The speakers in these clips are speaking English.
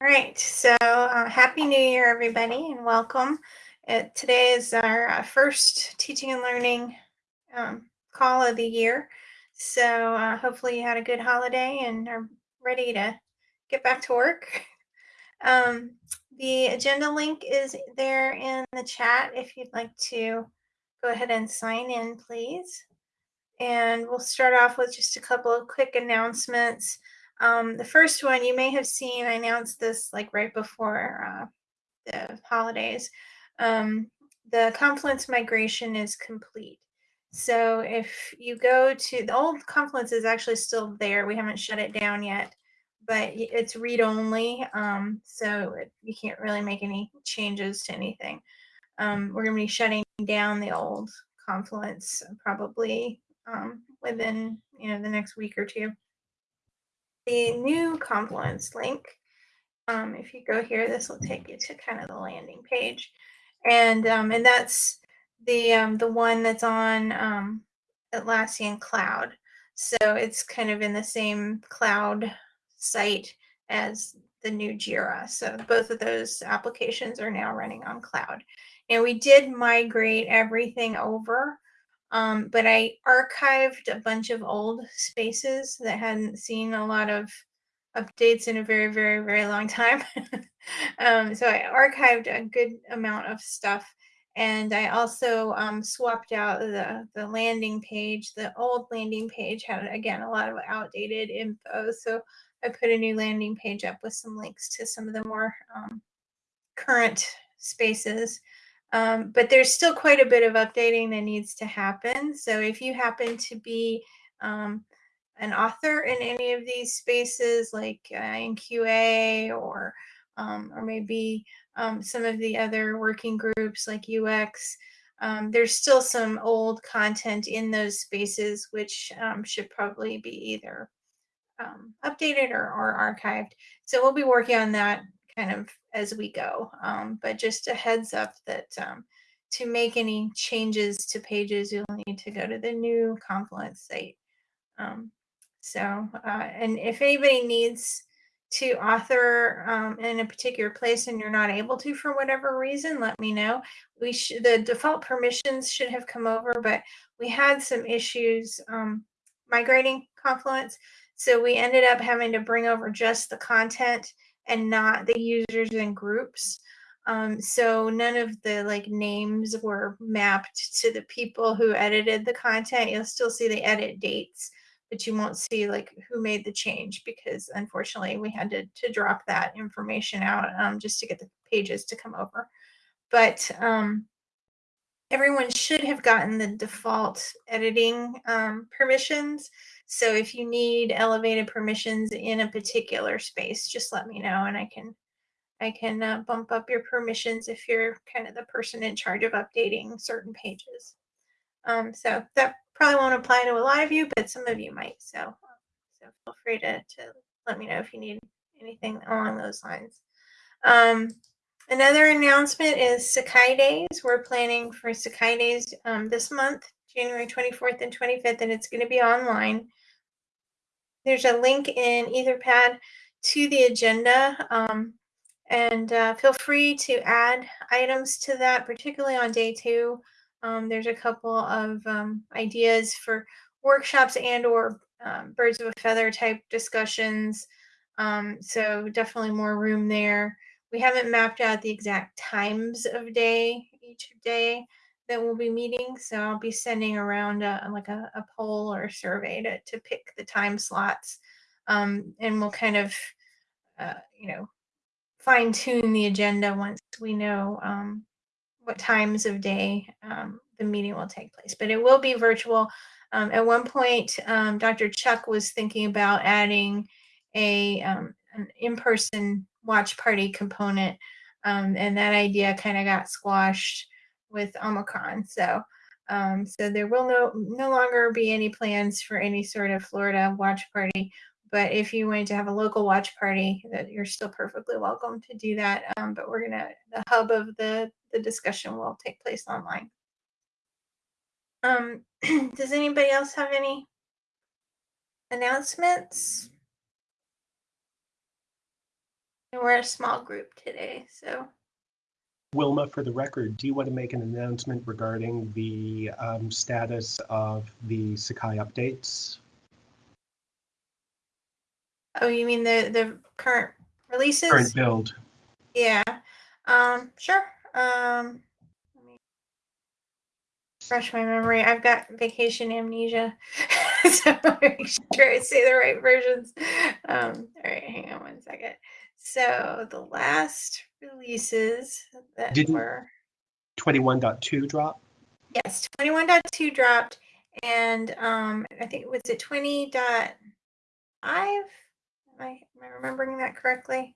All right, so uh, Happy New Year, everybody, and welcome. Today is our uh, first teaching and learning um, call of the year. So uh, hopefully you had a good holiday and are ready to get back to work. Um, the agenda link is there in the chat if you'd like to go ahead and sign in, please. And we'll start off with just a couple of quick announcements. Um, the first one you may have seen, I announced this like right before uh, the holidays. Um, the Confluence migration is complete. So if you go to the old Confluence is actually still there. We haven't shut it down yet, but it's read only. Um, so it, you can't really make any changes to anything. Um, we're going to be shutting down the old Confluence probably um, within you know the next week or two the new Confluence link. Um, if you go here, this will take you to kind of the landing page, and um, and that's the um, the one that's on um, Atlassian Cloud. So it's kind of in the same cloud site as the new Jira. So both of those applications are now running on cloud. And we did migrate everything over um, but I archived a bunch of old spaces that hadn't seen a lot of updates in a very, very, very long time. um, so I archived a good amount of stuff. And I also um, swapped out the, the landing page. The old landing page had, again, a lot of outdated info. So I put a new landing page up with some links to some of the more um, current spaces. Um, but there's still quite a bit of updating that needs to happen. So if you happen to be um, an author in any of these spaces, like uh, in QA or um, or maybe um, some of the other working groups like UX, um, there's still some old content in those spaces which um, should probably be either updated or, or archived. So we'll be working on that kind of as we go. Um, but just a heads up that um, to make any changes to pages, you'll need to go to the new Confluence site. Um, so, uh, and if anybody needs to author um, in a particular place and you're not able to for whatever reason, let me know. We the default permissions should have come over, but we had some issues um, migrating Confluence. So we ended up having to bring over just the content and not the users and groups. Um, so none of the like names were mapped to the people who edited the content. You'll still see the edit dates, but you won't see like who made the change because unfortunately we had to, to drop that information out um, just to get the pages to come over. But um, everyone should have gotten the default editing um, permissions. So if you need elevated permissions in a particular space, just let me know and I can I can uh, bump up your permissions if you're kind of the person in charge of updating certain pages. Um, so that probably won't apply to a lot of you, but some of you might. So, so feel free to, to let me know if you need anything along those lines. Um, another announcement is Sakai Days. We're planning for Sakai Days um, this month, January 24th and 25th, and it's going to be online. There's a link in Etherpad to the agenda. Um, and uh, feel free to add items to that, particularly on day two. Um, there's a couple of um, ideas for workshops and or um, birds of a feather type discussions. Um, so definitely more room there. We haven't mapped out the exact times of day each day that we'll be meeting. So I'll be sending around a, like a, a poll or a survey to, to pick the time slots. Um, and we'll kind of, uh, you know, fine tune the agenda once we know um, what times of day um, the meeting will take place. But it will be virtual. Um, at one point, um, Dr. Chuck was thinking about adding a um, an in-person watch party component, and that idea kind of got squashed with Omicron. So, um, so there will no no longer be any plans for any sort of Florida watch party. But if you wanted to have a local watch party, that you're still perfectly welcome to do that. Um, but we're gonna the hub of the the discussion will take place online. Um, does anybody else have any announcements? And we're a small group today, so. Wilma, for the record, do you want to make an announcement regarding the um, status of the Sakai updates? Oh, you mean the the current releases? Current build. Yeah. Um, sure. Um, let me refresh my memory. I've got vacation amnesia, so make sure I say the right versions. Um, all right, hang on one second. So the last releases that Didn't- were 21.2 drop? yes, twenty one point two dropped, and um, I think was it twenty point five. Am I am I remembering that correctly?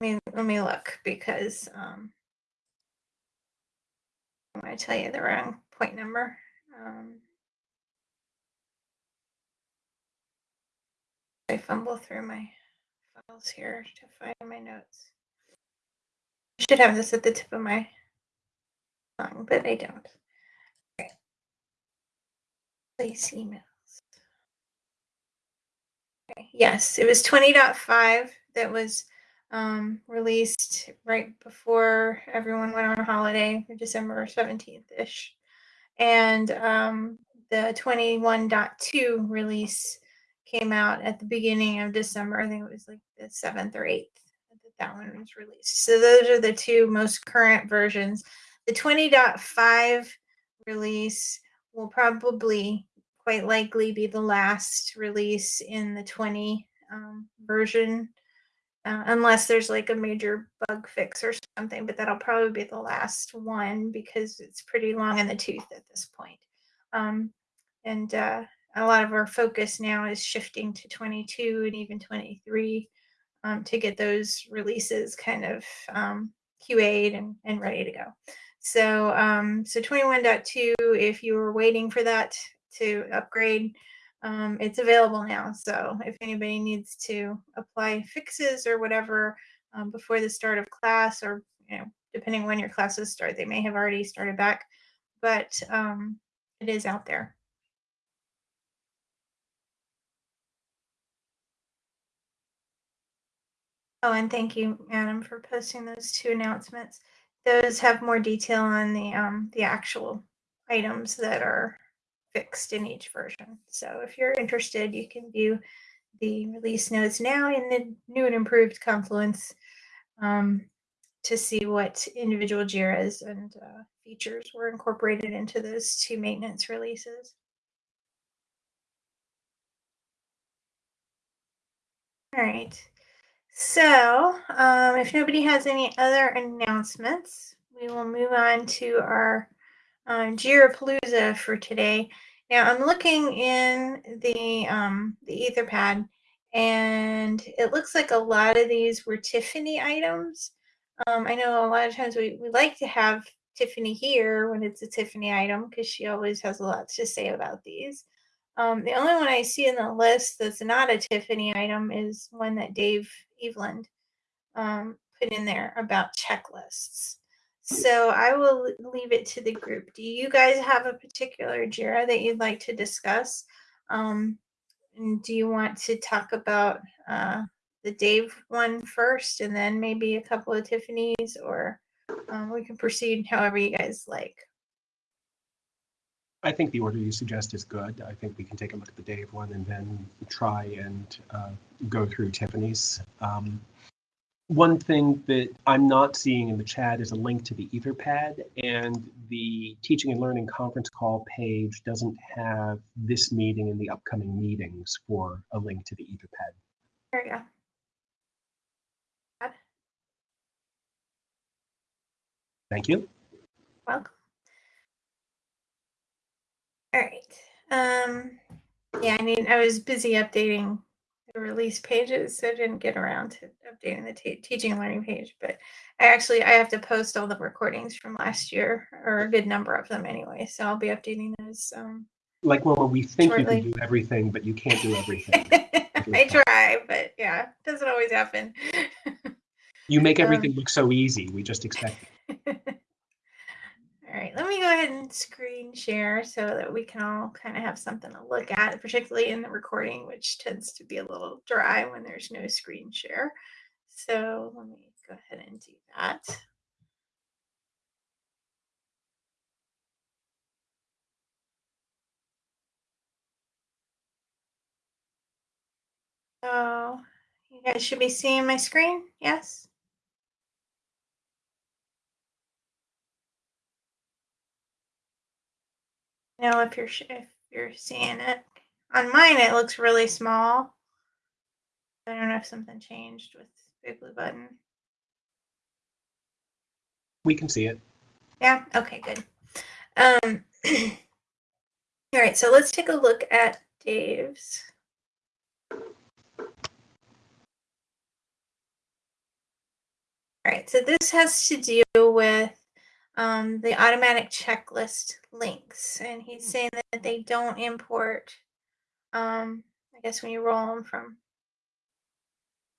Let me let me look because um, I'm going to tell you the wrong point number. Um, I fumble through my files here to find my notes. I should have this at the tip of my tongue, but I don't. Okay. Place emails. Okay. Yes, it was 20.5 that was um, released right before everyone went on holiday, December 17th ish. And um, the 21.2 release came out at the beginning of December. I think it was like the 7th or 8th that that one was released. So those are the two most current versions. The 20.5 release will probably quite likely be the last release in the 20 um, version uh, unless there's like a major bug fix or something, but that'll probably be the last one because it's pretty long in the tooth at this point. Um, and uh, a lot of our focus now is shifting to 22 and even 23 um, to get those releases kind of um, QA'd and, and ready to go. So, um, so 21.2, if you were waiting for that to upgrade, um, it's available now. So if anybody needs to apply fixes or whatever um, before the start of class, or you know, depending when your classes start, they may have already started back, but um, it is out there. Oh, and thank you, Adam, for posting those two announcements. Those have more detail on the um, the actual items that are fixed in each version. So if you're interested, you can view the release notes now in the new and improved Confluence um, to see what individual JIRAs and uh, features were incorporated into those two maintenance releases. All right. So um, if nobody has any other announcements, we will move on to our um, Jirapalooza for today. Now I'm looking in the um, the Etherpad, and it looks like a lot of these were Tiffany items. Um, I know a lot of times we, we like to have Tiffany here when it's a Tiffany item because she always has a lot to say about these. Um, the only one I see in the list that's not a Tiffany item is one that Dave Eveland um, put in there about checklists. So I will leave it to the group. Do you guys have a particular JIRA that you'd like to discuss? Um, and do you want to talk about uh, the Dave one first and then maybe a couple of Tiffany's or um, we can proceed however you guys like. I think the order you suggest is good. I think we can take a look at the Dave one and then try and uh, go through Tiffany's. Um, one thing that I'm not seeing in the chat is a link to the Etherpad, and the teaching and learning conference call page doesn't have this meeting and the upcoming meetings for a link to the Etherpad. There you go. Thank you. Welcome. All right. Um, yeah, I mean, I was busy updating the release pages, so I didn't get around to updating the te- teaching and learning page. But I actually I have to post all the recordings from last year, or a good number of them anyway. So I'll be updating those. Um, Like, well, we think Shortly. you can do everything, but you can't do everything. I try, but yeah, doesn't always happen. You make Um, everything look so easy. We just expect it. All right, let me go ahead and screen share so that we can all kind of have something to look at, particularly in the recording, which tends to be a little dry when there's no screen share. So let me go ahead and do that. So you guys should be seeing my screen, yes? Know if you're sh- if you're seeing it. On mine, it looks really small. I don't know if something changed with Big Blue Button. We can see it. Yeah. Okay. Good. Um. all right. So let's take a look at Dave's. All right. So this has to do with um, the automatic checklist links, and he's saying that they don't import. Um, I guess when you roll them from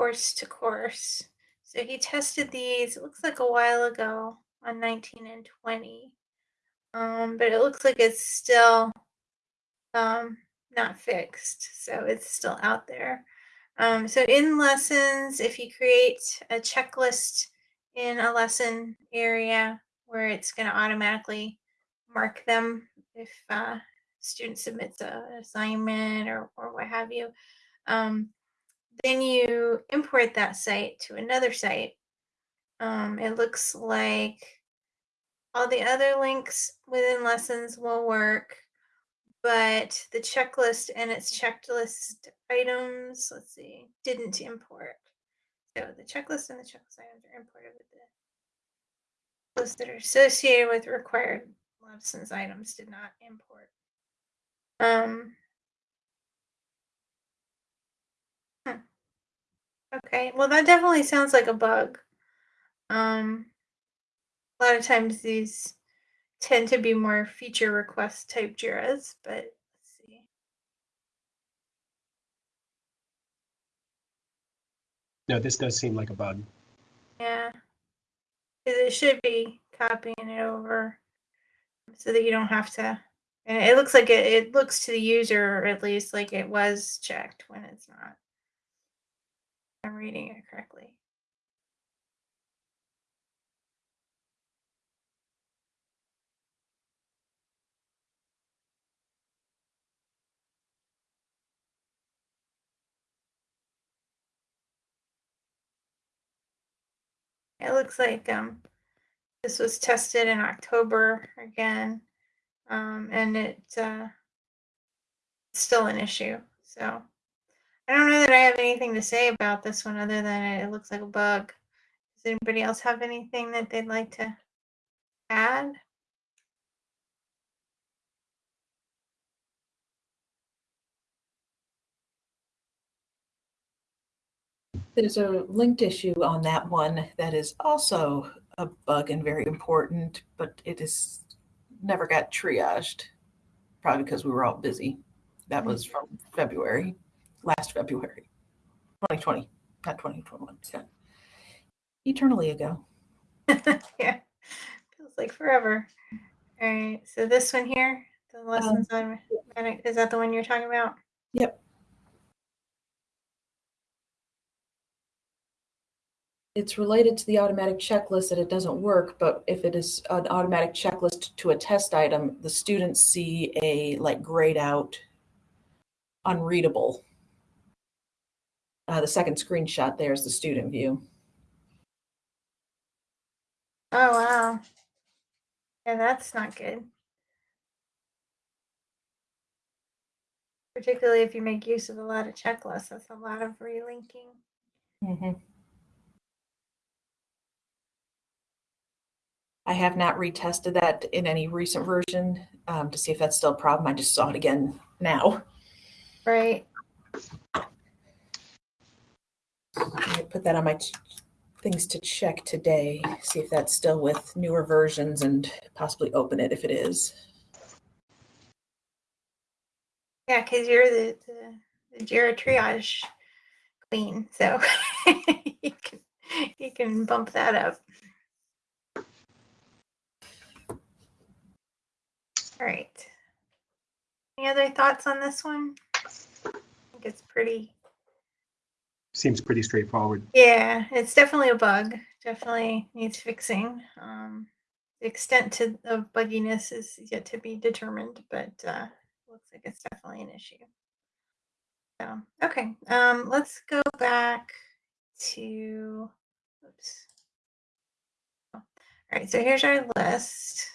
course to course. So he tested these. It looks like a while ago on 19 and 20. Um, but it looks like it's still um, not fixed. So it's still out there. Um, so in lessons, if you create a checklist in a lesson area where it's going to automatically mark them if uh, student submits a, an assignment or, or what have you, um, then you import that site to another site. Um, it looks like all the other links within lessons will work, but the checklist and its checklist items, let's see, didn't import. So the checklist and the checklist items are imported with the that are associated with required lessons items did not import. Um. Okay, well that definitely sounds like a bug. Um, a lot of times these tend to be more feature request type JIRAs, but let's see. No, this does seem like a bug. Yeah. It should be copying it over so that you don't have to. And it looks like it, it looks to the user at least like it was checked when it's not. I'm reading it correctly. It looks like um, this was tested in October again, um, and it's uh, still an issue. So I don't know that I have anything to say about this one other than it, it looks like a bug. Does anybody else have anything that they'd like to add? There's a linked issue on that one that is also a bug and very important, but it is never got triaged, probably because we were all busy. That was from February, last February, 2020, not 2021. Yeah. Eternally ago. yeah, feels like forever. All right, so this one here, the um, lessons on is that the one you're talking about? Yep. It's related to the automatic checklist that it doesn't work, but if it is an automatic checklist to a test item, the students see a like grayed out, unreadable. Uh, the second screenshot there is the student view. Oh wow. Yeah, that's not good. Particularly if you make use of a lot of checklists, that's a lot of relinking. Mm-hmm. I have not retested that in any recent version um, to see if that's still a problem. I just saw it again now. Right. I put that on my things to check today, see if that's still with newer versions and possibly open it if it is. Yeah, because you're the, the, the Jira triage queen, so you can you can bump that up. All right. Any other thoughts on this one? I think it's pretty Seems pretty straightforward. Yeah, it's definitely a bug. Definitely needs fixing. Um, the extent to, of bugginess is yet to be determined, but uh, looks like it's definitely an issue. So, okay, um, let's go back to, oops. Oh, All right, so here's our list.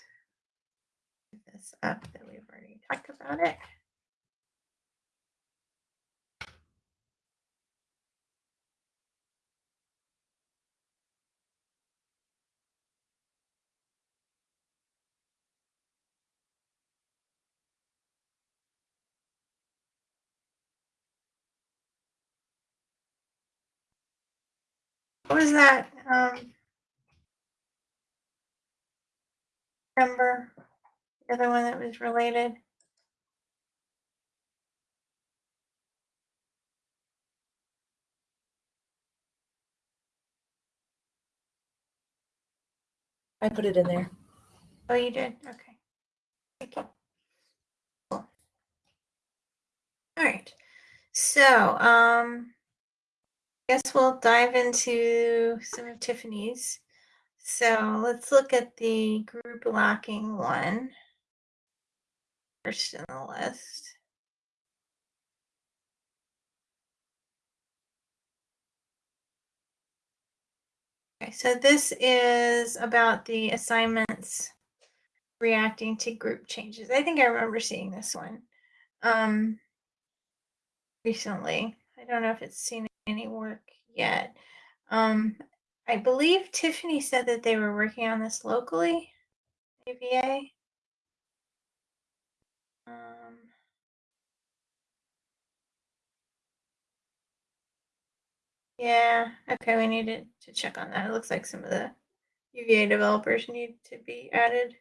Up that we've already talked about it. What was that? Um, number, the other one that was related. I put it in there. Oh, you did? Okay. Thank you. Cool. All right. So, um, I guess we'll dive into some of Tiffany's. So let's look at the group locking one first in the list. Okay, so this is about the assignments reacting to group changes. I think I remember seeing this one um, recently. I don't know if it's seen any work yet. Um, I believe Tiffany said that they were working on this locally, UVA. Um, yeah, okay, we needed to check on that. It looks like some of the UVA developers need to be added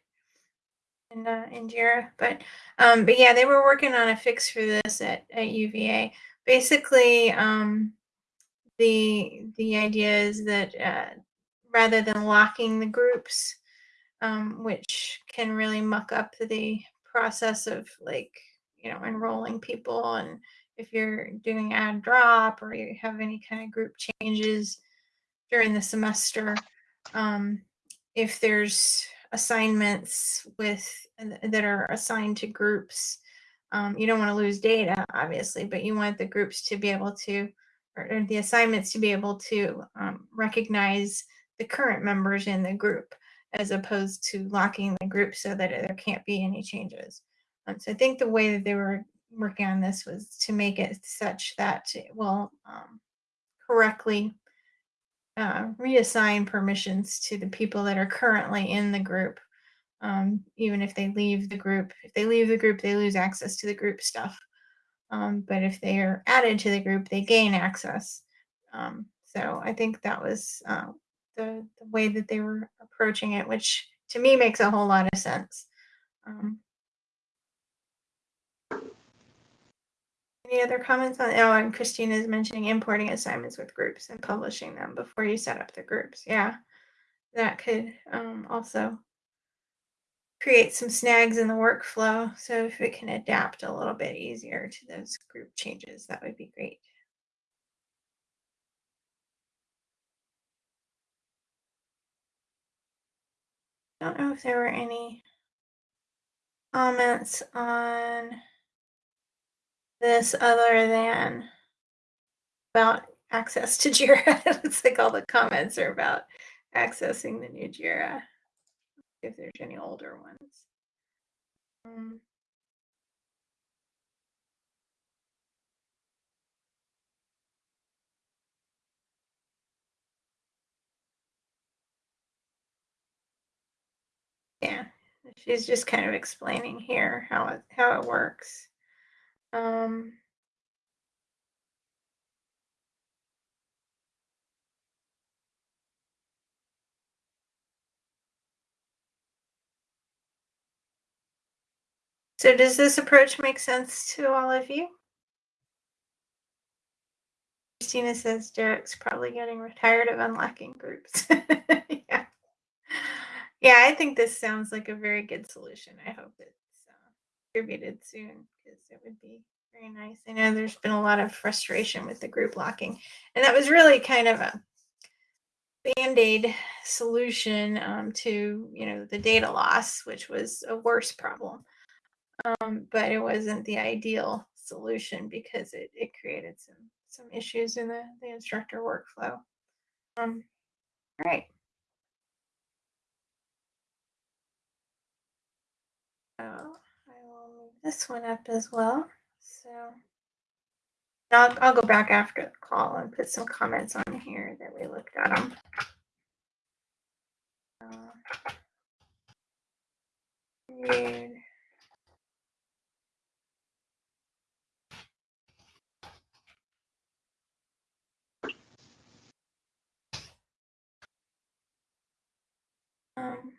in uh, in Jira, but um, but yeah, they were working on a fix for this at, at UVA. Basically, um, the the idea is that uh, rather than locking the groups, um, which can really muck up the process of like you know enrolling people and if you're doing ad drop or you have any kind of group changes during the semester um, if there's assignments with that are assigned to groups um, you don't want to lose data obviously but you want the groups to be able to or, or the assignments to be able to um, recognize the current members in the group as opposed to locking the group so that there can't be any changes. Um, so I think the way that they were working on this was to make it such that it will um, correctly uh, reassign permissions to the people that are currently in the group. Um, even if they leave the group, if they leave the group, they lose access to the group stuff. Um, but if they are added to the group, they gain access. Um, so I think that was uh, the, the way that they were approaching it, which to me makes a whole lot of sense. Um, any other comments on? Oh, and Christine is mentioning importing assignments with groups and publishing them before you set up the groups. Yeah, that could um, also create some snags in the workflow. So if it can adapt a little bit easier to those group changes, that would be great. I don't know if there were any comments on this other than about access to Jira. it looks like all the comments are about accessing the new Jira. If there's any older ones. Um, yeah, she's just kind of explaining here how it how it works. Um, so does this approach make sense to all of you? Christina says Derek's probably getting tired of unlocking groups. yeah. Yeah, I think this sounds like a very good solution. I hope it's uh, distributed soon because it would be Very nice. I know there's been a lot of frustration with the group locking, and that was really kind of a band-aid solution um, to you know the data loss, which was a worse problem. Um, but it wasn't the ideal solution because it, it created some some issues in the, the instructor workflow. Um, all right. So I will move this one up as well. So I'll, I'll go back after the call and put some comments on here that we looked at them. Uh, weird. Um,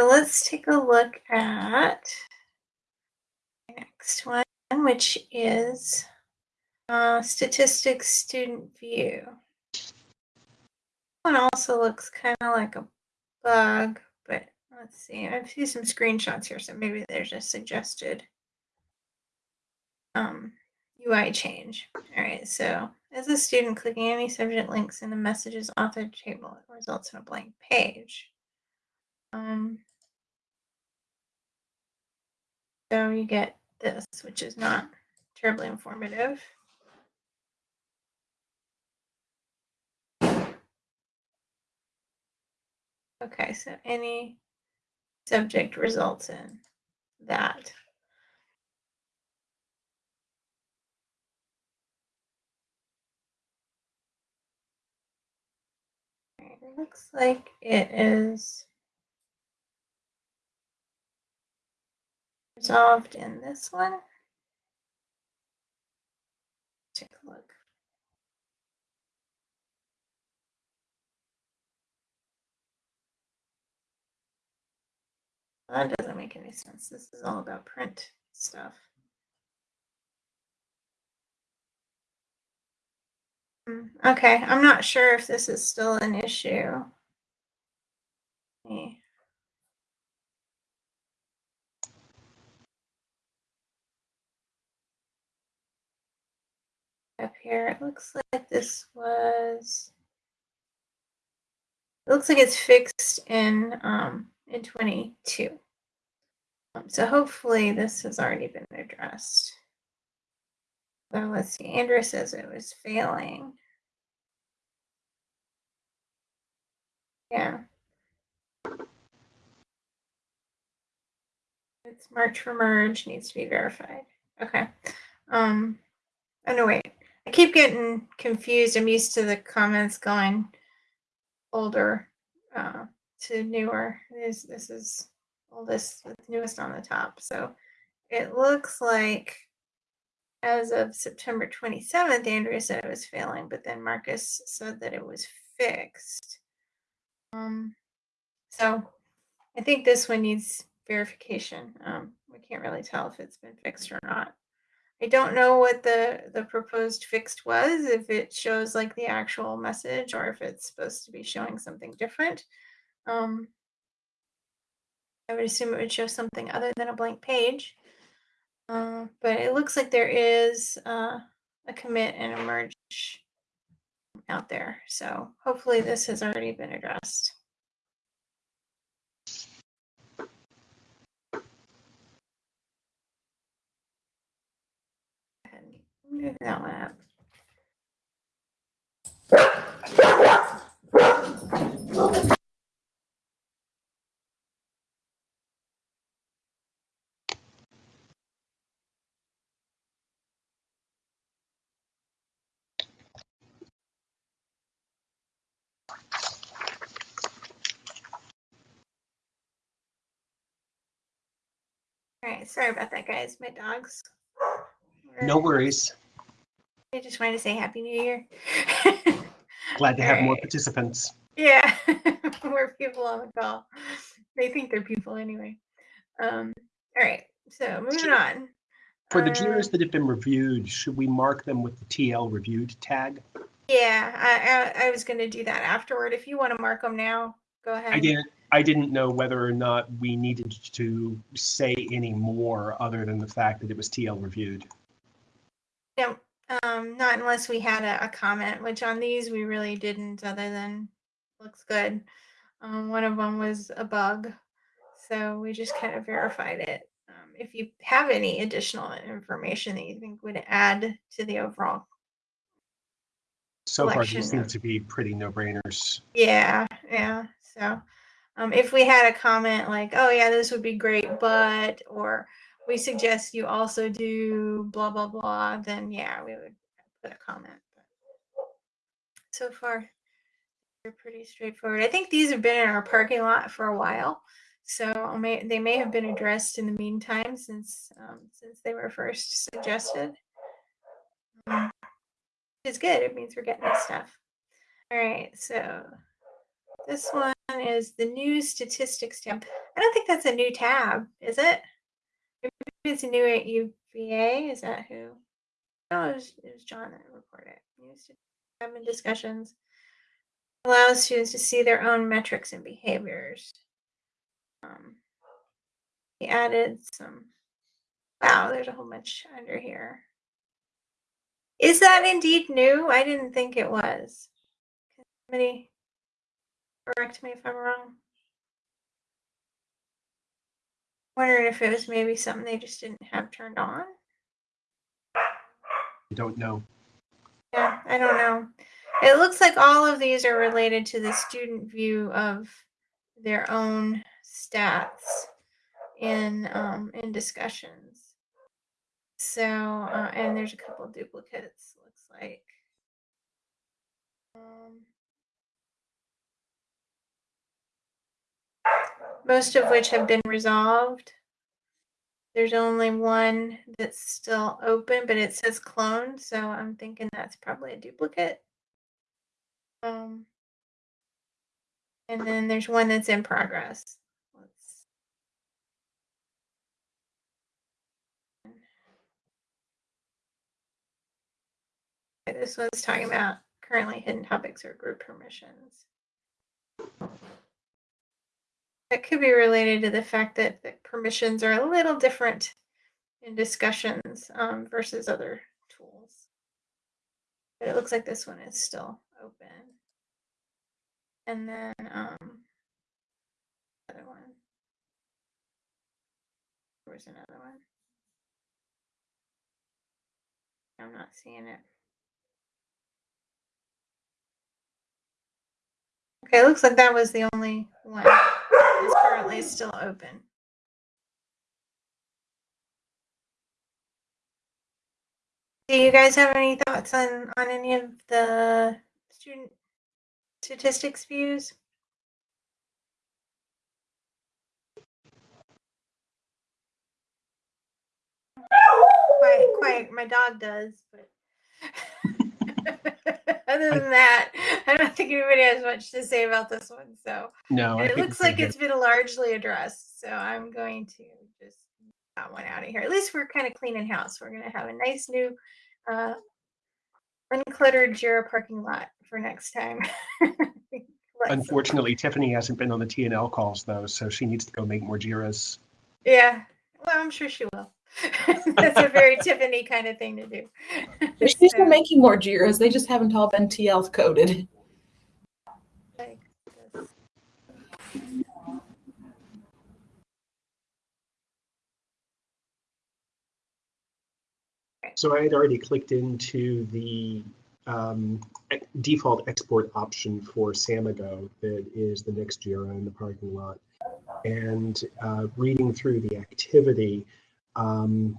So let's take a look at the next one, which is uh, statistics student view. One also looks kind of like a bug, but let's see. I see some screenshots here, so maybe there's a suggested um, UI change. All right, so as a student, clicking any subject links in the messages author table results in a blank page. Um, so you get this, which is not terribly informative. Okay, so any subject results in that. It looks like it is resolved in this one. Take a look. That doesn't make any sense. This is all about print stuff. Hmm, Okay, I'm not sure if this is still an issue. Up here, it looks like this was. It looks like it's fixed in um in 22. Um, so hopefully this has already been addressed. So let's see. Andrew says it was failing. Yeah. It's March for merge needs to be verified. Okay. Um, oh no, wait. I keep getting confused. I'm used to the comments going older uh, to newer. This this is oldest with newest on the top. So it looks like as of September 27th, Andrea said it was failing, but then Marcus said that it was fixed. Um, so I think this one needs verification. Um, we can't really tell if it's been fixed or not. I don't know what the the proposed fixed was, if it shows like the actual message or if it's supposed to be showing something different. Um, I would assume it would show something other than a blank page. Uh, but it looks like there is uh, a commit and a merge out there. So hopefully this has already been addressed. All right, sorry about that, guys. My dogs. No worries. I just wanted to say Happy New Year. Glad to have more participants. yeah, more people on the call. They think they're people anyway. Um, all right, so moving on. For the Uh, JIRAs that have been reviewed, should we mark them with the TL reviewed tag? Yeah, I, I, I was going to do that afterward. If you want to mark them now, go ahead. I didn't. I didn't know whether or not we needed to say any more other than the fact that it was TL reviewed. No, um, not unless we had a, a comment, which on these we really didn't, other than looks good. Um, one of them was a bug, so we just kind of verified it. Um, if you have any additional information that you think would add to the overall, So far, these seem to be pretty no-brainers. yeah, yeah. So, um, if we had a comment like, "Oh yeah, this would be great," but or we suggest you also do blah blah blah, then yeah, we would put a comment. But so far, they're pretty straightforward. I think these have been in our parking lot for a while, so may, they may have been addressed in the meantime since um, since they were first suggested. Um, it's good. It means we're getting this stuff. All right, so this one is the new statistics tab. I don't think that's a new tab, is it? It's new at UVA. Is that who? Oh, it was, it was John that reported. it. New statistics discussions allows students to see their own metrics and behaviors. Um, he added some. Wow, there's a whole bunch under here. Is that indeed new? I didn't think it was. Somebody correct me if I'm wrong. Wondering if it was maybe something they just didn't have turned on. I don't know. Yeah, I don't know. It looks like all of these are related to the student view of their own stats in um, in discussions. So, uh, and there's a couple duplicates. Looks like. Um, most of which have been resolved. There's only one that's still open, but it says cloned, so I'm thinking that's probably a duplicate. Um, and then there's one that's in progress. This one's talking about currently hidden topics or group permissions. That could be related to the fact that the permissions are a little different in discussions um, versus other tools. But it looks like this one is still open. And then um, other one. Where's another one? I'm not seeing it. Okay, looks like that was the only one that's currently still open. Do you guys have any thoughts on on any of the student statistics views? Quiet, quiet. My dog does, but other than that, I don't think anybody has much to say about this one. So No, it looks like good. it's been largely addressed. So I'm going to just get that one out of here. At least we're kind of cleaning house. We're gonna have a nice new uh, uncluttered Jira parking lot for next time. Unfortunately, Tiffany hasn't been on the TNL calls though, so she needs to go make more JIRAs. Yeah. Well, I'm sure she will. That's a very Tiffany kind of thing to do. She's still So, making more JIRAs. They just haven't all been TL coded. like. So I had already clicked into the um, default export option for Samigo that is the next Jira in the parking lot. And uh, reading through the activity, um,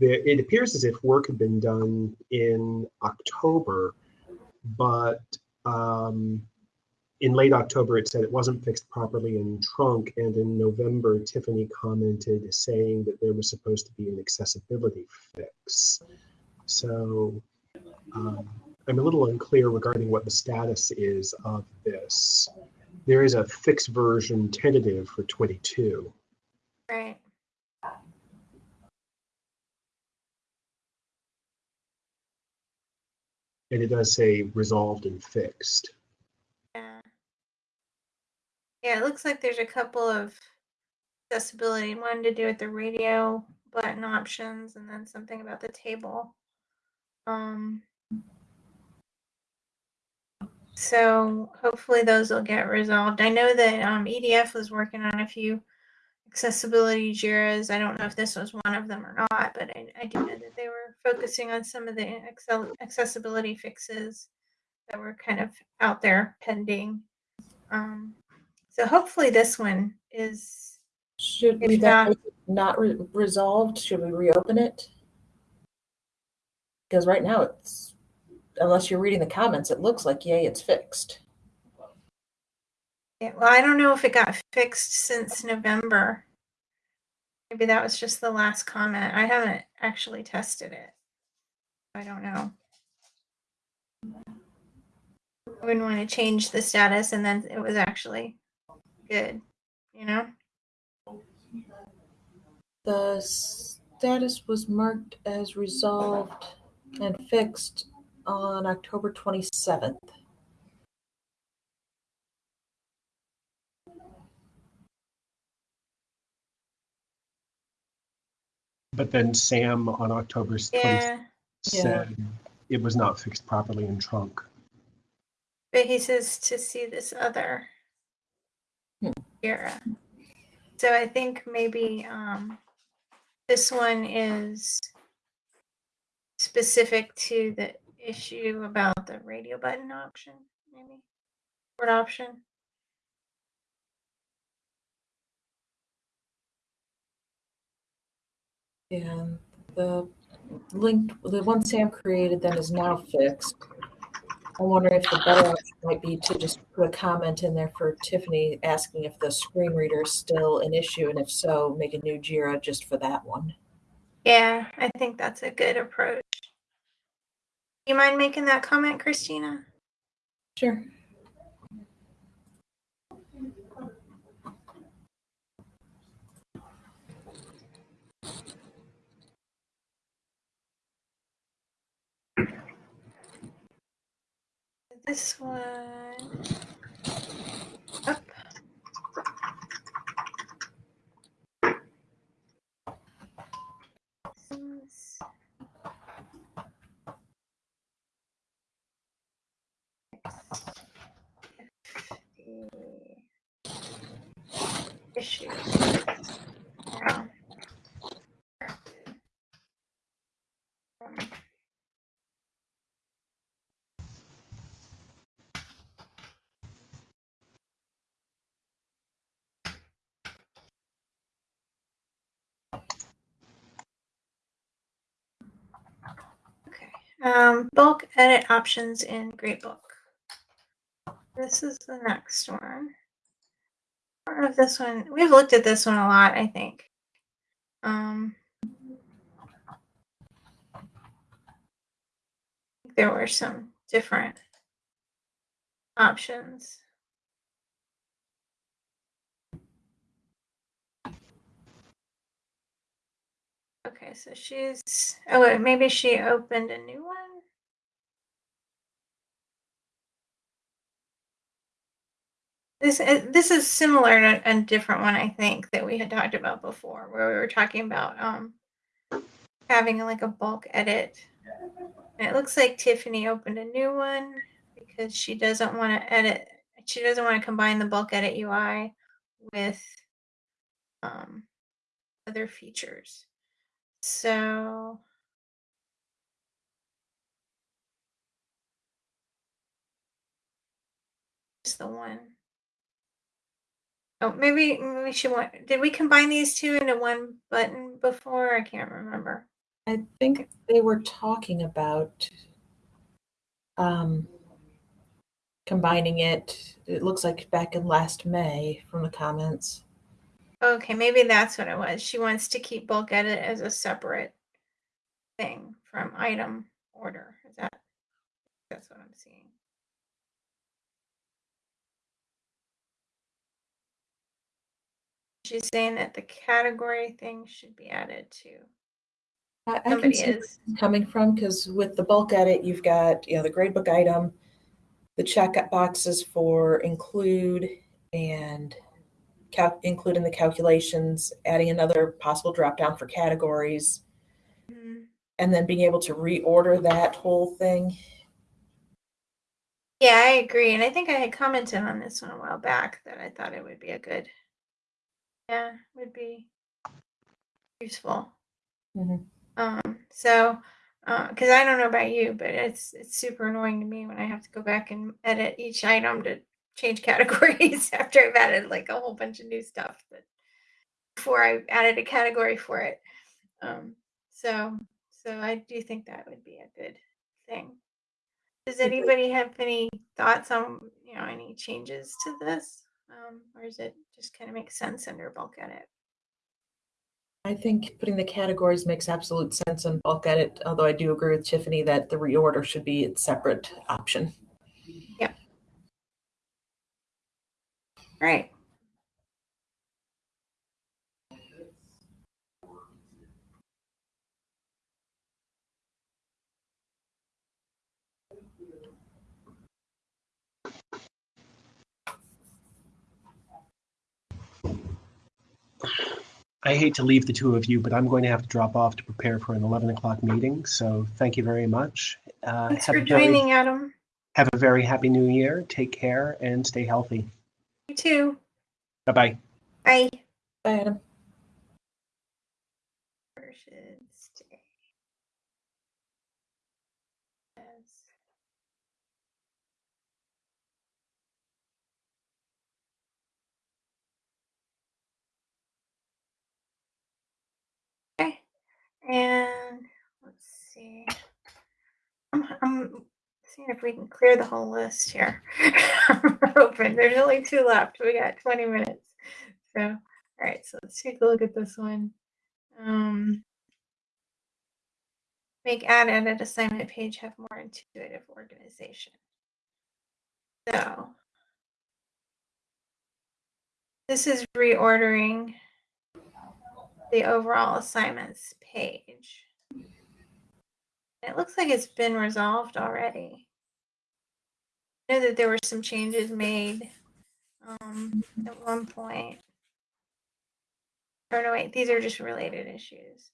it appears as if work had been done in October, but um, in late October, it said it wasn't fixed properly in trunk. And in November, Tiffany commented saying that there was supposed to be an accessibility fix. So um, I'm a little unclear regarding what the status is of this. There is a fixed version tentative for 22. Right. And it does say resolved and fixed. Yeah. Yeah, it looks like there's a couple of accessibility. One to do with the radio button options, and then something about the table. Um, so hopefully those will get resolved. I know that um, EDF was working on a few accessibility JIRAs. I don't know if this was one of them or not, but I, I do know that they were focusing on some of the accessibility fixes that were kind of out there pending. Um, so hopefully this one is Should we not- not re- resolved? Should we reopen it? Because right now it's, unless you're reading the comments, it looks like yay, it's fixed. Well, I don't know if it got fixed since November. Maybe that was just the last comment. I haven't actually tested it. I don't know. I wouldn't want to change the status and then it was actually good, you know? The status was marked as resolved and fixed on October 27th. But then Sam on October 20 Yeah, said it was not fixed properly in trunk. but he says to see this other Hmm. JIRA. So I think maybe um, this one is specific to the issue about the radio button option, maybe word option. And the link, the one Sam created then is now fixed. I'm wondering if the better option might be to just put a comment in there for Tiffany asking if the screen reader is still an issue, and if so, make a new JIRA just for that one. Yeah, I think that's a good approach. You mind making that comment, Christina? Sure. This one. Up. This- Issue. Yeah. Um, Okay. Um, bulk edit options in Gradebook. This is the next one. I if this one, we've looked at this one a lot, I think. Um, there were some different options. Okay, so she's, oh wait, maybe she opened a new one? This, uh, this is similar to a different one, I think, that we had talked about before, where we were talking about, um, having like a bulk edit. And it looks like Tiffany opened a new one because she doesn't want to edit, she doesn't want to combine the bulk edit UI with, um, other features. So just the one. Oh, maybe we should want. Did we combine these two into one button before? I can't remember. I think they were talking about um, combining it. It looks like back in last May from the comments. Okay, maybe that's what it was. She wants to keep bulk edit as a separate thing from item order. Is that? That's what I'm seeing. She's saying that the category thing should be added to. I, I can Somebody see is. coming from because with the bulk edit, you've got you know the gradebook item, the check boxes for include and cal- including the calculations, adding another possible drop down for categories, Mhm. and then being able to reorder that whole thing. Yeah, I agree. And I think I had commented on this one a while back that I thought it would be a good, yeah, would be useful. Mhm. Um, so, because I don't know about you, but it's it's super annoying to me when I have to go back and edit each item to change categories after I've added like a whole bunch of new stuff that before I added a category for it. Um, so, so I do think that would be a good thing. Does anybody have any thoughts on you know any changes to this, um, or is it just kind of makes sense under bulk edit? I think putting the categories makes absolute sense in bulk edit, although I do agree with Tiffany that the reorder should be a separate option. Right. I hate to leave the two of you, but I'm going to have to drop off to prepare for an 11 o'clock meeting. So thank you very much. Uh, Thanks for a very, joining, Adam. have a very happy new year. Take care and stay healthy. You too. Bye bye. Bye. Bye, Adam. Where? Yes. Okay, and let's see. I'm, I'm seeing if we can clear the whole list here. We're open. There's only two left. We got 20 minutes. So, all right. So let's take a look at this one. Um, make add edit assignment page have more intuitive organization. So this is reordering the overall assignments page. It looks like it's been resolved already. I know that there were some changes made um, at one point. Or no, wait, these are just related issues.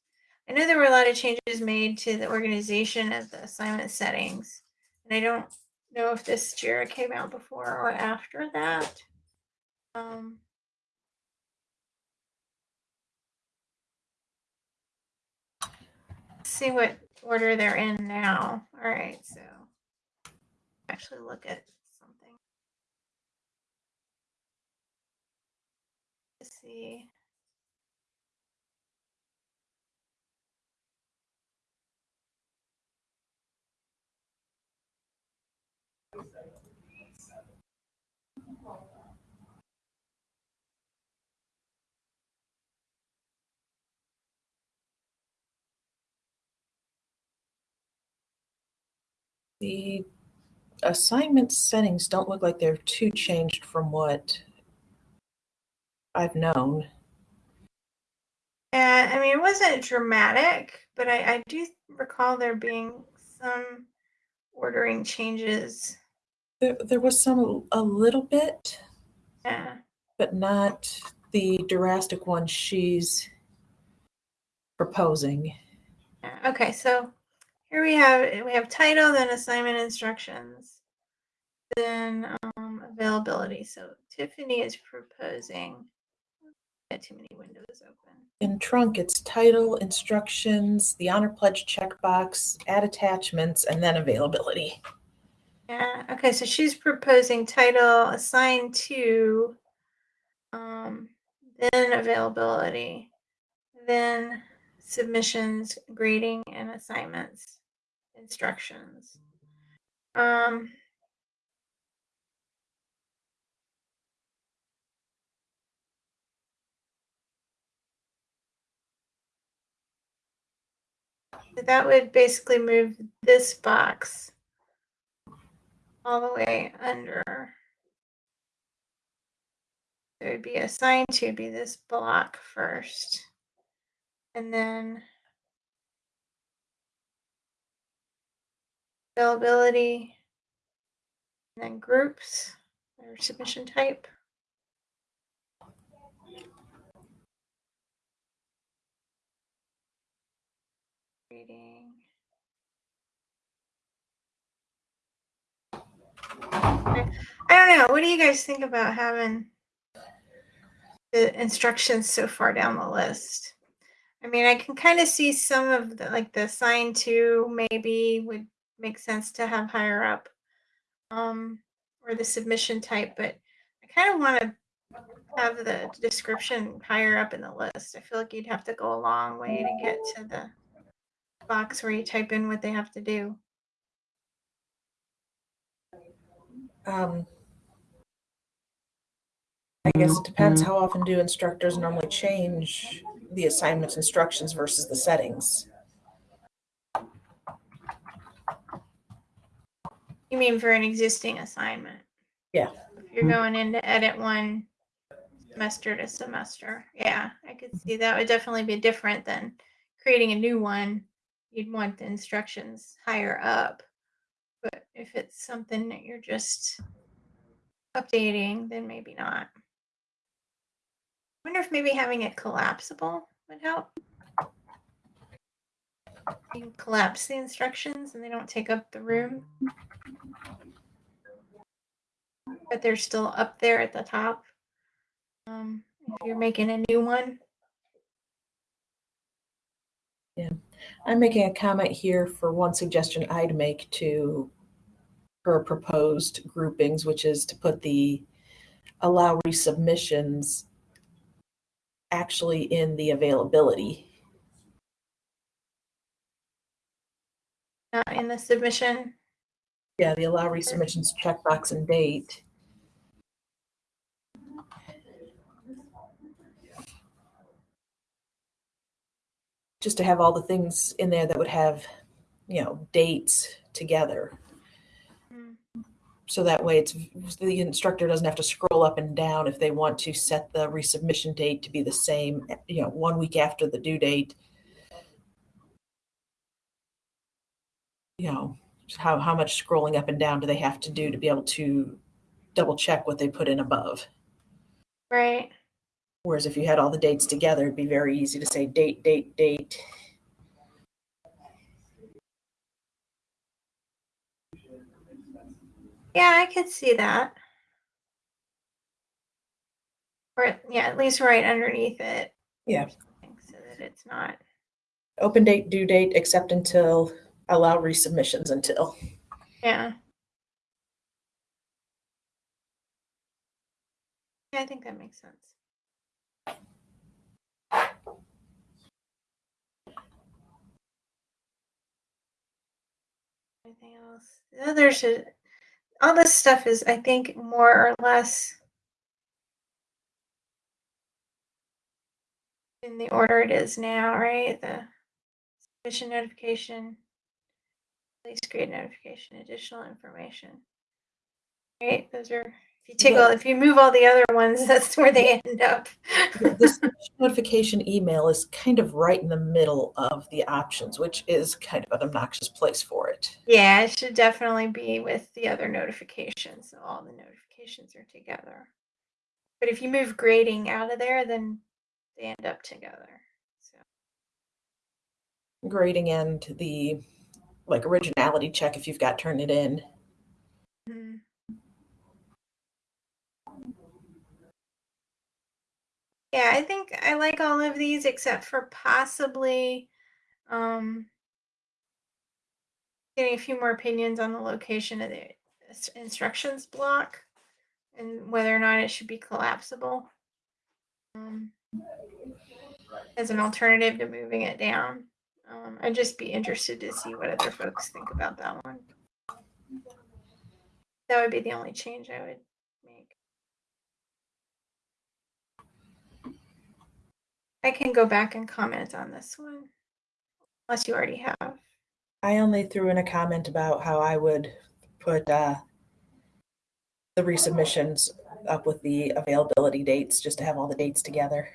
I know there were a lot of changes made to the organization of the assignment settings. And I don't know if this JIRA came out before or after that. Um, see what order they're in now. All right, so actually look at something. Let's see. The assignment settings don't look like they're too changed from what I've known. Yeah, I mean, it wasn't dramatic, but I, I do recall there being some ordering changes. There, there was some a little bit, Yeah. but not the drastic one she's proposing. Okay, so here we have we have title, then assignment instructions, then um, availability. So Tiffany is proposing. Got too many windows open. In trunk, it's title, instructions, the honor pledge checkbox, add attachments, and then availability. Yeah. Okay. So she's proposing title assigned to, um, then availability, then submissions, grading, and assignments, instructions. Um, that would basically move this box all the way under. It would be assigned to be this block first. And then availability, and then groups or submission type. Reading. I don't know. What do you guys think about having the instructions so far down the list? I mean, I can kind of see some of the, like the sign to maybe would make sense to have higher up, um, or the submission type, but I kind of want to have the description higher up in the list. I feel like you'd have to go a long way to get to the box where you type in what they have to do. Um, I guess it depends how often do instructors normally change the assignments instructions versus the settings. You mean for an existing assignment? Yeah. If you're mm-hmm. going in to edit one semester to semester, yeah, I could see that would definitely be different than creating a new one. You'd want the instructions higher up. But if it's something that you're just updating, then maybe not. I wonder if maybe having it collapsible would help. You collapse the instructions and they don't take up the room. But they're still up there at the top. Um, if you're making a new one. Yeah, I'm making a comment here for one suggestion I'd make to her proposed groupings, which is to put the allow resubmissions actually in the availability. Not in the submission. Yeah, the allow resubmissions checkbox and date. Just to have all the things in there that would have, you know, dates together. Hmm. So that way it's, the instructor doesn't have to scroll up and down if they want to set the resubmission date to be the same, you know, one week after the due date. You know, how, how much scrolling up and down do they have to do to be able to double check what they put in above? Right. Whereas if you had all the dates together, it'd be very easy to say date, date, date. Yeah, I could see that. Or yeah, at least right underneath it. Yeah. So that it's not. Open date, due date, except until, allow resubmissions until. Yeah. Yeah, I think that makes sense. Anything else? The other should, all this stuff is, I think, more or less in the order it is now, right? The submission notification, please grade notification, additional information. Right, those are, if you take all, if you move all the other ones, that's where they end up. This notification email is kind of right in the middle of the options, which is kind of an obnoxious place for it. Yeah, it should definitely be with the other notifications, so all the notifications are together. But if you move grading out of there, then they end up together. So, Grading and the like originality check if you've got Turnitin. mhm. Yeah, I think I like all of these except for possibly um, getting a few more opinions on the location of the instructions block and whether or not it should be collapsible um, as an alternative to moving it down. Um, I'd just be interested to see what other folks think about that one. That would be the only change I would make. I can go back and comment on this one, unless you already have. I only threw in a comment about how I would put uh, the resubmissions up with the availability dates just to have all the dates together.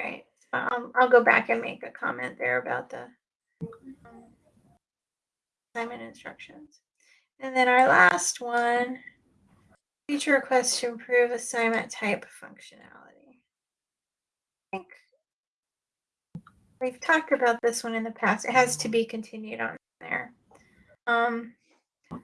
Alright, So I'll, I'll go back and make a comment there about the assignment instructions. And then our last one, feature request to improve assignment type functionality. I think we've talked about this one in the past. It has to be continued on there. Um,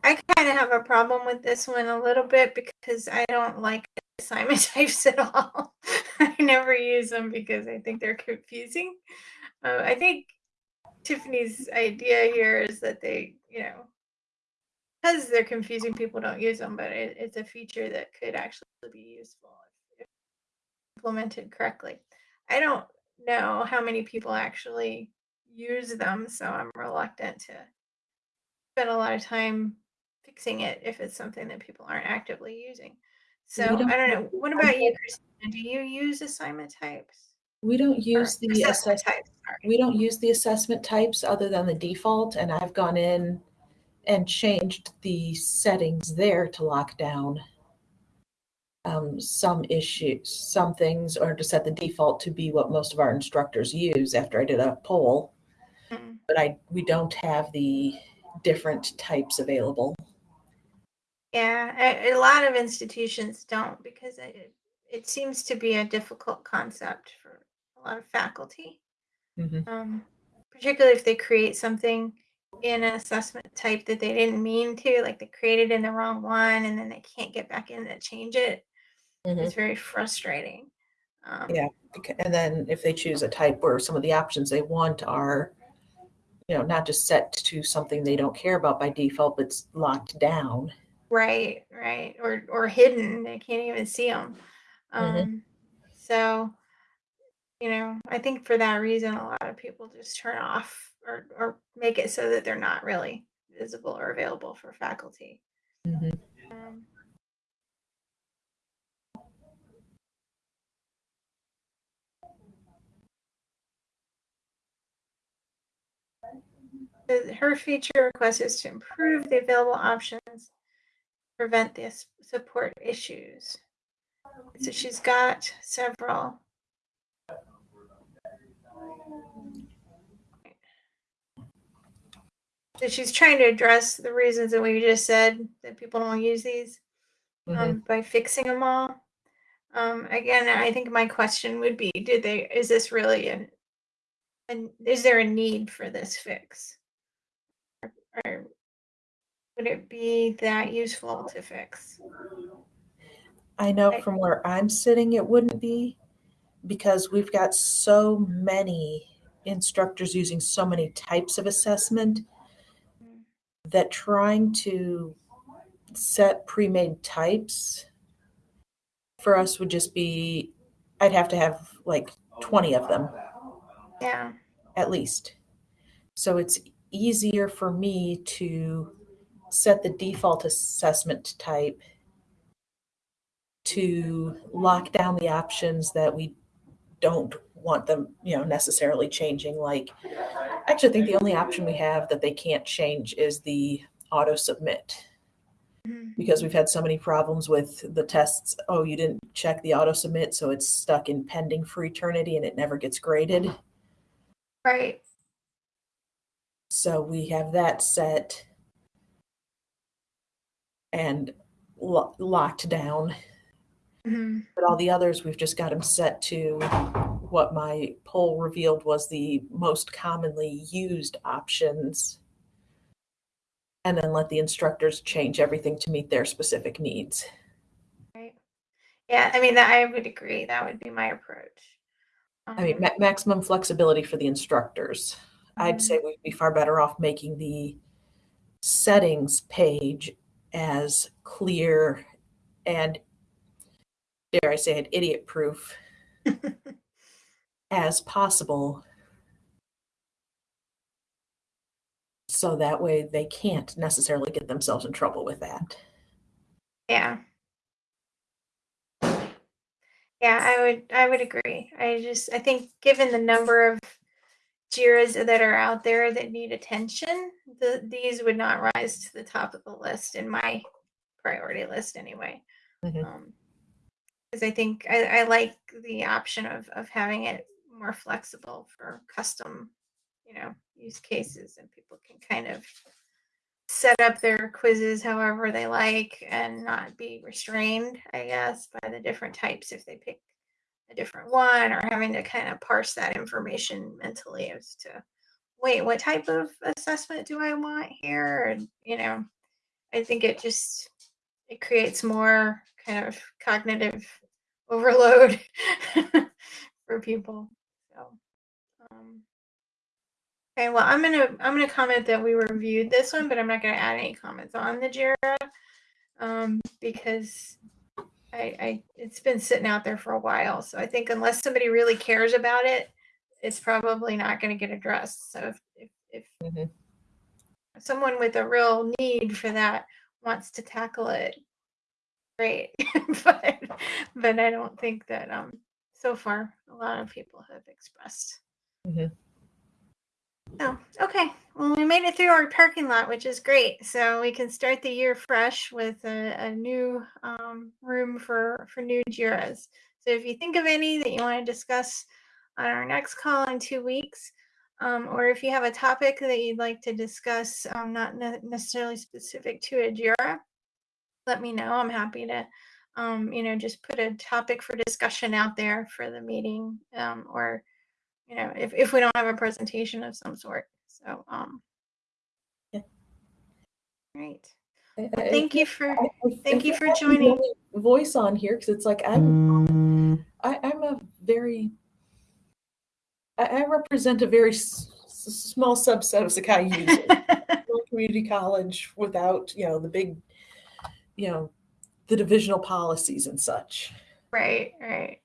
I kind of have a problem with this one a little bit because I don't like assignment types at all. I never use them because I think they're confusing. Uh, I think Tiffany's idea here is that they, you know, because they're confusing, people don't use them, but it, it's a feature that could actually be useful if implemented correctly. I don't know how many people actually use them, so I'm reluctant to spend a lot of time fixing it if it's something that people aren't actively using. So don't I don't know. What about you, Christina? Do you use assignment types? We don't Or use the assessment assess, types. Sorry. we don't use the assessment types other than the default, and I've gone in and changed the settings there to lock down um, some issues, some things, or to set the default to be what most of our instructors use after I did a poll. Mm. But I, we don't have the different types available. Yeah, a, a lot of institutions don't because it, it seems to be a difficult concept for a lot of faculty. Mhm. Um, particularly if they create something in an assessment type that they didn't mean to, like they created in the wrong one and then they can't get back in to change it. It's very frustrating. Um, Yeah. And then if they choose a type where some of the options they want are, you know, not just set to something they don't care about by default, but it's locked down. Right, right, or or hidden. They can't even see them. Mhm. Um, so, you know, I think for that reason, a lot of people just turn off or or make it so that they're not really visible or available for faculty. Mm-hmm. Um, her feature request is to improve the available options, prevent the support issues. So she's got several. So she's trying to address the reasons that we just said that people don't use these Mhm. um, by fixing them all. Um, again, I think my question would be: Did they? Is this really an? And is there a need for this fix? Or would it be that useful to fix? I know from where I'm sitting, it wouldn't be because we've got so many instructors using so many types of assessment that trying to set pre-made types for us would just be, I'd have to have like 20 of them Yeah. at least. So it's easier for me to set the default assessment type to lock down the options that we don't want them, you know, necessarily changing. Like, actually, I actually think the only option we have that they can't change is the auto submit Mhm. because we've had so many problems with the tests. Oh, you didn't check the auto submit, so it's stuck in pending for eternity and it never gets graded. Right. So we have that set and lo- locked down. Mhm. But all the others, we've just got them set to what my poll revealed was the most commonly used options. And then let the instructors change everything to meet their specific needs. Right. Yeah. I mean, that I would agree. That would be my approach. I mean, Um, ma- maximum flexibility for the instructors. I'd Mhm. say we'd be far better off making the settings page as clear and, dare I say it, idiot proof as possible. So that way they can't necessarily get themselves in trouble with that. Yeah. Yeah, I would I would agree. I just I think given the number of JIRAs that are out there that need attention, the these would not rise to the top of the list in my priority list anyway. Mhm. Um, because I think I, I like the option of of having it more flexible for custom, you know, use cases and people can kind of set up their quizzes however they like and not be restrained, I guess, by the different types if they pick a different one or having to kind of parse that information mentally as to wait, what type of assessment do I want here? And you know, I think it just it creates more kind of cognitive overload for people. So, um, okay, well, I'm gonna I'm gonna comment that we reviewed this one, but I'm not gonna add any comments on the JIRA um, because I, I it's been sitting out there for a while. So I think unless somebody really cares about it, it's probably not going to get addressed. So if if, if Mhm. someone with a real need for that wants to tackle it, great. but but I don't think that um so far a lot of people have expressed. Mhm. Oh, okay. Well, we made it through our parking lot, which is great. So we can start the year fresh with a, a new um, room for for new Jiras. So if you think of any that you want to discuss on our next call in two weeks, um, or if you have a topic that you'd like to discuss, um, not ne- necessarily specific to a Jira, let me know. I'm happy to, um, you know, just put a topic for discussion out there for the meeting, um, or, you know, if, if we don't have a presentation of some sort. So, um, Yeah. Great. I- I thank you for, I- I thank you for joining. Voice on here because it's like I'm I, I'm a very I, I represent a very s- s- small subset of Sakai users. Community college without you know the big you know the divisional policies and such. right, right.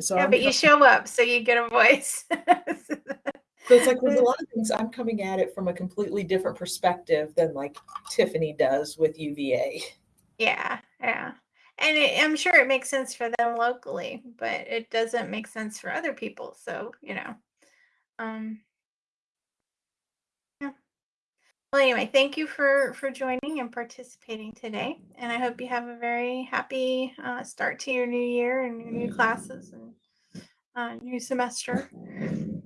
So Yeah, I'm but you show up, so you get a voice. so it's like with a lot of things I'm coming at it from a completely different perspective than like Tiffany does with UVA. Yeah, yeah. And it, I'm sure it makes sense for them locally, but it doesn't make sense for other people. So, you know. Um Well, anyway, thank you for for joining and participating today. And I hope you have a very happy uh, start to your new year and your new classes and uh, new semester. And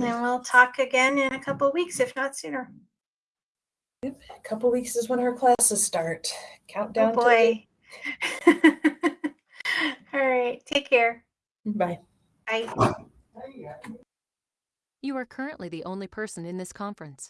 we'll talk again in a couple weeks, if not sooner. A couple weeks is when our classes start. Oh Countdown. to the- boy. All right. Take care. Bye. Bye. You are currently the only person in this conference.